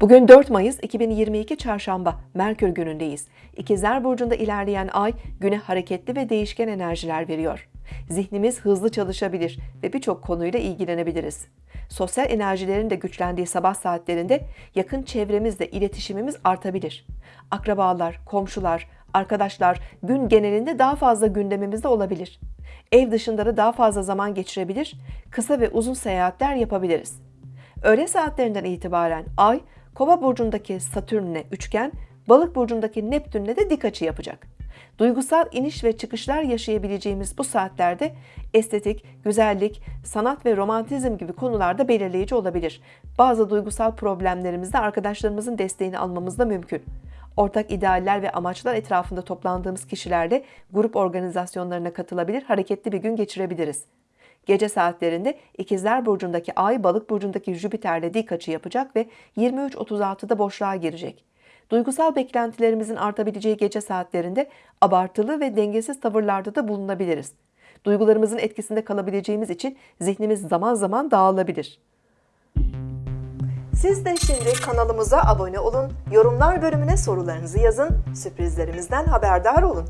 Bugün 4 Mayıs 2022 Çarşamba Merkür günündeyiz. İkizler Burcu'nda ilerleyen ay güne hareketli ve değişken enerjiler veriyor. Zihnimiz hızlı çalışabilir ve birçok konuyla ilgilenebiliriz. Sosyal enerjilerin de güçlendiği sabah saatlerinde yakın çevremizle iletişimimiz artabilir. Akrabalar, komşular, arkadaşlar gün genelinde daha fazla gündemimizde olabilir. Ev dışında da daha fazla zaman geçirebilir, kısa ve uzun seyahatler yapabiliriz. Öğle saatlerinden itibaren Ay, Kova burcundaki Satürn'le üçgen, Balık burcundaki Neptün'le de dik açı yapacak. Duygusal iniş ve çıkışlar yaşayabileceğimiz bu saatlerde estetik, güzellik, sanat ve romantizm gibi konularda belirleyici olabilir. Bazı duygusal problemlerimizde arkadaşlarımızın desteğini almamız da mümkün. Ortak idealler ve amaçlar etrafında toplandığımız kişilerle grup organizasyonlarına katılabilir, hareketli bir gün geçirebiliriz. Gece saatlerinde İkizler Burcu'ndaki Ay, Balık Burcu'ndaki Jüpiter'le dik açı yapacak ve 23.36'da boşluğa girecek. Duygusal beklentilerimizin artabileceği gece saatlerinde abartılı ve dengesiz tavırlarda da bulunabiliriz. Duygularımızın etkisinde kalabileceğimiz için zihnimiz zaman zaman dağılabilir. Siz de şimdi kanalımıza abone olun, yorumlar bölümüne sorularınızı yazın, sürprizlerimizden haberdar olun.